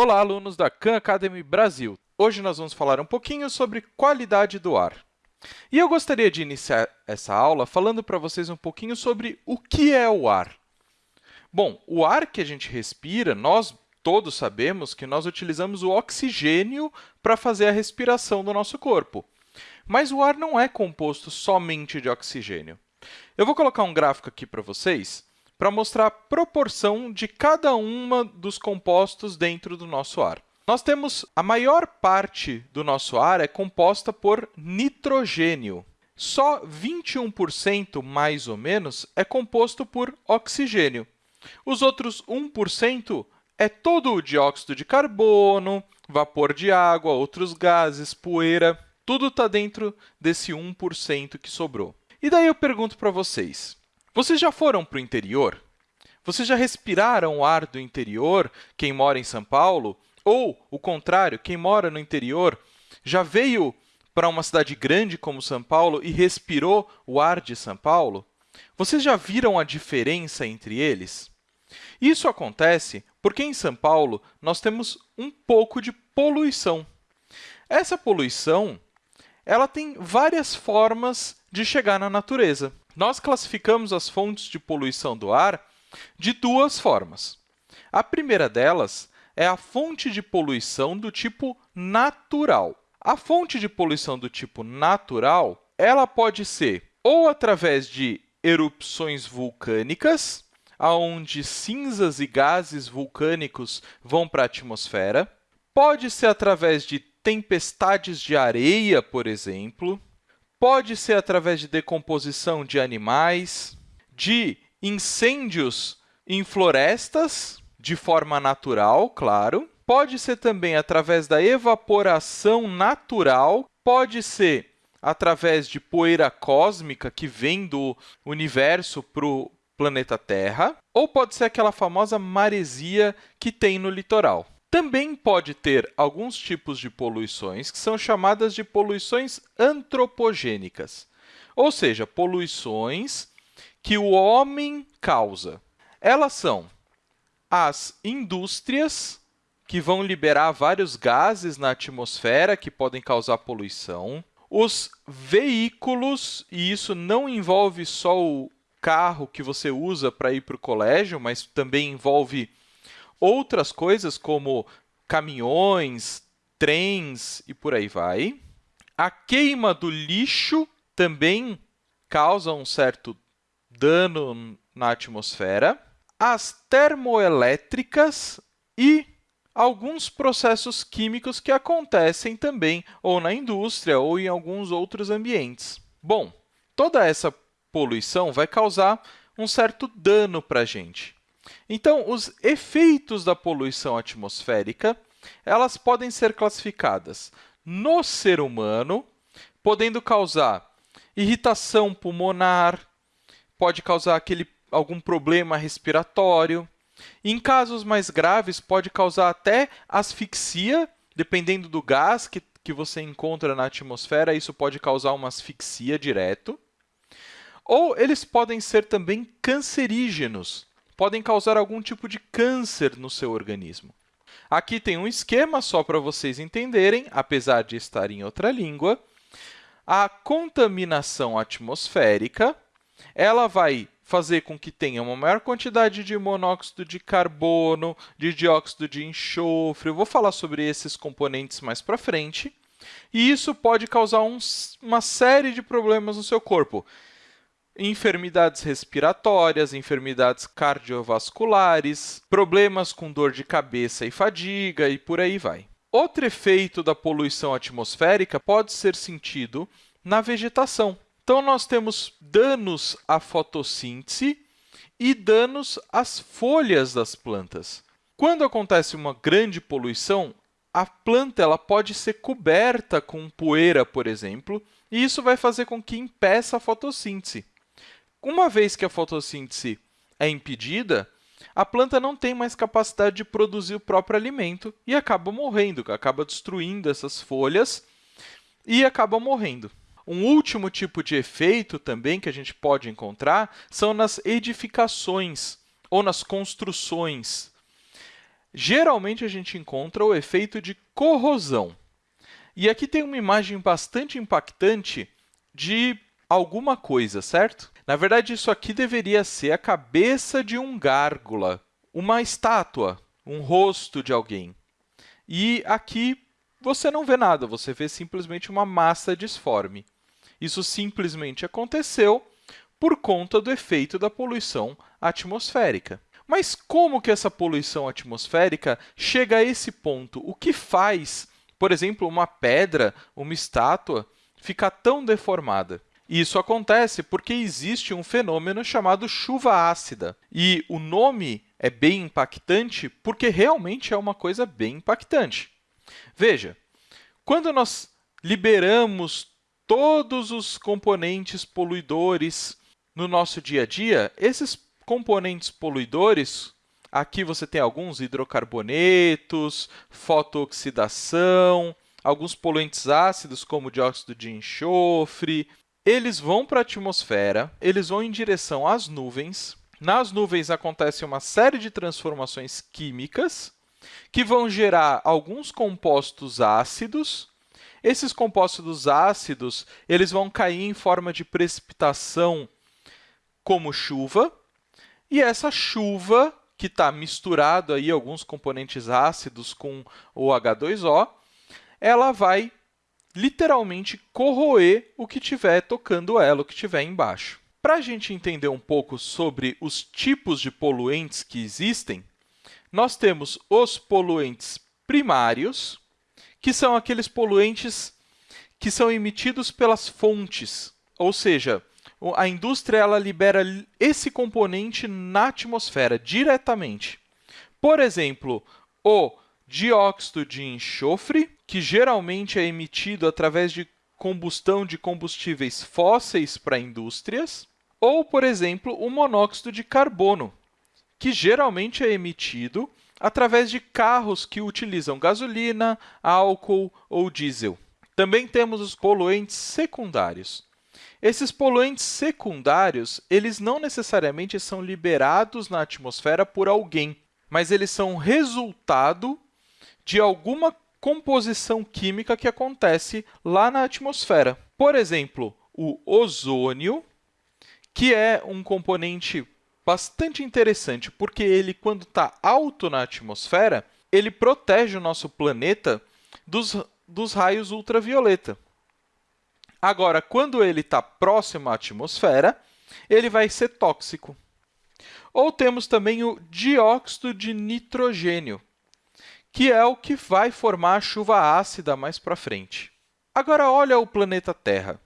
Olá, alunos da Khan Academy Brasil! Hoje nós vamos falar um pouquinho sobre qualidade do ar. E eu gostaria de iniciar essa aula falando para vocês um pouquinho sobre o que é o ar. Bom, o ar que a gente respira, nós todos sabemos que nós utilizamos o oxigênio para fazer a respiração do nosso corpo. Mas o ar não é composto somente de oxigênio. Eu vou colocar um gráfico aqui para vocês para mostrar a proporção de cada uma dos compostos dentro do nosso ar. Nós temos a maior parte do nosso ar é composta por nitrogênio. Só 21%, mais ou menos, é composto por oxigênio. Os outros 1% é todo o dióxido de carbono, vapor de água, outros gases, poeira, tudo está dentro desse 1% que sobrou. E daí eu pergunto para vocês, vocês já foram para o interior? Vocês já respiraram o ar do interior, quem mora em São Paulo? Ou, o contrário, quem mora no interior já veio para uma cidade grande como São Paulo e respirou o ar de São Paulo? Vocês já viram a diferença entre eles? Isso acontece porque em São Paulo nós temos um pouco de poluição. Essa poluição ela tem várias formas de chegar na natureza. Nós classificamos as fontes de poluição do ar de duas formas. A primeira delas é a fonte de poluição do tipo natural. A fonte de poluição do tipo natural ela pode ser ou através de erupções vulcânicas, onde cinzas e gases vulcânicos vão para a atmosfera, pode ser através de tempestades de areia, por exemplo, Pode ser através de decomposição de animais, de incêndios em florestas, de forma natural, claro. Pode ser também através da evaporação natural, pode ser através de poeira cósmica que vem do universo para o planeta Terra, ou pode ser aquela famosa maresia que tem no litoral. Também pode ter alguns tipos de poluições que são chamadas de poluições antropogênicas, ou seja, poluições que o homem causa. Elas são as indústrias, que vão liberar vários gases na atmosfera que podem causar poluição, os veículos, e isso não envolve só o carro que você usa para ir para o colégio, mas também envolve outras coisas como caminhões, trens e por aí vai. A queima do lixo também causa um certo dano na atmosfera. As termoelétricas e alguns processos químicos que acontecem também ou na indústria ou em alguns outros ambientes. Bom, toda essa poluição vai causar um certo dano para a gente. Então, os efeitos da poluição atmosférica elas podem ser classificadas no ser humano, podendo causar irritação pulmonar, pode causar aquele, algum problema respiratório. Em casos mais graves, pode causar até asfixia, dependendo do gás que, que você encontra na atmosfera, isso pode causar uma asfixia direto. Ou eles podem ser também cancerígenos, podem causar algum tipo de câncer no seu organismo. Aqui tem um esquema só para vocês entenderem, apesar de estar em outra língua. A contaminação atmosférica ela vai fazer com que tenha uma maior quantidade de monóxido de carbono, de dióxido de enxofre. Eu vou falar sobre esses componentes mais para frente. E isso pode causar um, uma série de problemas no seu corpo, enfermidades respiratórias, enfermidades cardiovasculares, problemas com dor de cabeça e fadiga e por aí vai. Outro efeito da poluição atmosférica pode ser sentido na vegetação. Então, nós temos danos à fotossíntese e danos às folhas das plantas. Quando acontece uma grande poluição, a planta ela pode ser coberta com poeira, por exemplo, e isso vai fazer com que impeça a fotossíntese. Uma vez que a fotossíntese é impedida, a planta não tem mais capacidade de produzir o próprio alimento e acaba morrendo, acaba destruindo essas folhas e acaba morrendo. Um último tipo de efeito também que a gente pode encontrar são nas edificações ou nas construções. geralmente a gente encontra o efeito de corrosão. E aqui tem uma imagem bastante impactante de alguma coisa, certo? Na verdade, isso aqui deveria ser a cabeça de um gárgula, uma estátua, um rosto de alguém. E aqui você não vê nada, você vê simplesmente uma massa disforme. Isso simplesmente aconteceu por conta do efeito da poluição atmosférica. Mas como que essa poluição atmosférica chega a esse ponto? O que faz, por exemplo, uma pedra, uma estátua, ficar tão deformada? Isso acontece porque existe um fenômeno chamado chuva ácida. E o nome é bem impactante porque realmente é uma coisa bem impactante. Veja, quando nós liberamos todos os componentes poluidores no nosso dia a dia, esses componentes poluidores, aqui você tem alguns hidrocarbonetos, fotooxidação, alguns poluentes ácidos, como dióxido de enxofre, eles vão para a atmosfera, eles vão em direção às nuvens. Nas nuvens acontece uma série de transformações químicas que vão gerar alguns compostos ácidos. Esses compostos ácidos eles vão cair em forma de precipitação como chuva, e essa chuva, que está misturado aí alguns componentes ácidos com o H2O, ela vai literalmente corroer o que estiver tocando ela, o que estiver embaixo. Para a gente entender um pouco sobre os tipos de poluentes que existem, nós temos os poluentes primários, que são aqueles poluentes que são emitidos pelas fontes, ou seja, a indústria ela libera esse componente na atmosfera diretamente. Por exemplo, o dióxido de enxofre, que geralmente é emitido através de combustão de combustíveis fósseis para indústrias, ou, por exemplo, o monóxido de carbono, que geralmente é emitido através de carros que utilizam gasolina, álcool ou diesel. Também temos os poluentes secundários. Esses poluentes secundários, eles não necessariamente são liberados na atmosfera por alguém, mas eles são resultado de alguma composição química que acontece lá na atmosfera. Por exemplo, o ozônio, que é um componente bastante interessante, porque ele, quando está alto na atmosfera, ele protege o nosso planeta dos, dos raios ultravioleta. Agora, quando ele está próximo à atmosfera, ele vai ser tóxico. Ou temos também o dióxido de nitrogênio, que é o que vai formar a chuva ácida mais para frente. Agora, olha o planeta Terra.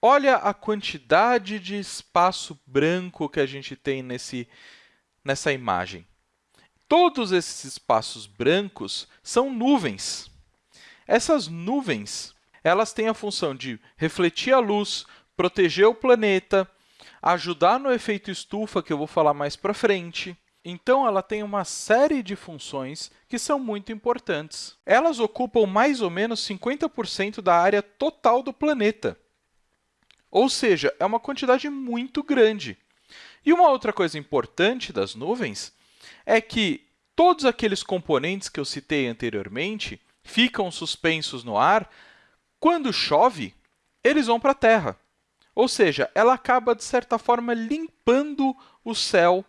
Olha a quantidade de espaço branco que a gente tem nesse, nessa imagem. Todos esses espaços brancos são nuvens. Essas nuvens elas têm a função de refletir a luz, proteger o planeta, ajudar no efeito estufa, que eu vou falar mais para frente, então, ela tem uma série de funções que são muito importantes. Elas ocupam mais ou menos 50% da área total do planeta. Ou seja, é uma quantidade muito grande. E uma outra coisa importante das nuvens é que todos aqueles componentes que eu citei anteriormente ficam suspensos no ar. Quando chove, eles vão para a Terra. Ou seja, ela acaba, de certa forma, limpando o céu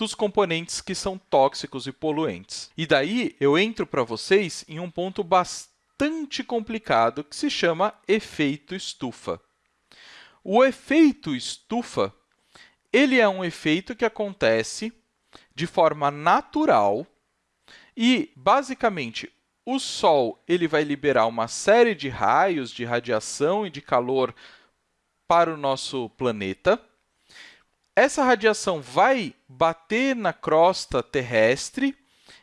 dos componentes que são tóxicos e poluentes. E daí eu entro para vocês em um ponto bastante complicado que se chama efeito estufa. O efeito estufa ele é um efeito que acontece de forma natural e, basicamente, o Sol ele vai liberar uma série de raios de radiação e de calor para o nosso planeta. Essa radiação vai bater na crosta terrestre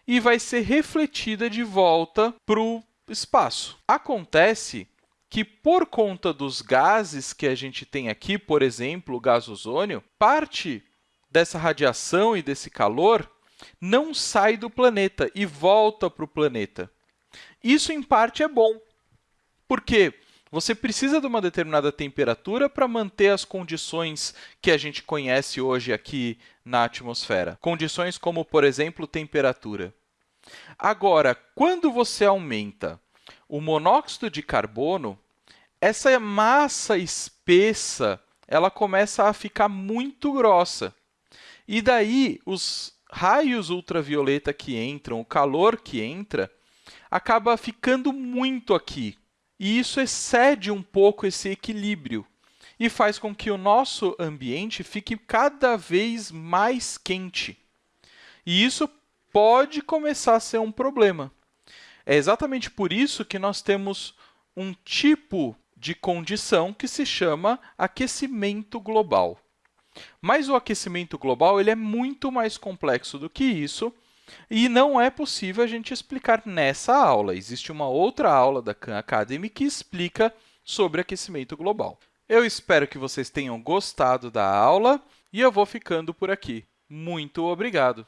e vai ser refletida de volta para o espaço. Acontece que, por conta dos gases que a gente tem aqui, por exemplo, o gás ozônio, parte dessa radiação e desse calor não sai do planeta e volta para o planeta. Isso, em parte, é bom, porque você precisa de uma determinada temperatura para manter as condições que a gente conhece hoje aqui na atmosfera. Condições como, por exemplo, temperatura. Agora, quando você aumenta o monóxido de carbono, essa massa espessa ela começa a ficar muito grossa. E daí, os raios ultravioleta que entram, o calor que entra, acaba ficando muito aqui. E isso excede um pouco esse equilíbrio e faz com que o nosso ambiente fique cada vez mais quente. E isso pode começar a ser um problema. É exatamente por isso que nós temos um tipo de condição que se chama aquecimento global. Mas o aquecimento global ele é muito mais complexo do que isso e não é possível a gente explicar nessa aula. Existe uma outra aula da Khan Academy que explica sobre aquecimento global. Eu espero que vocês tenham gostado da aula e eu vou ficando por aqui. Muito obrigado!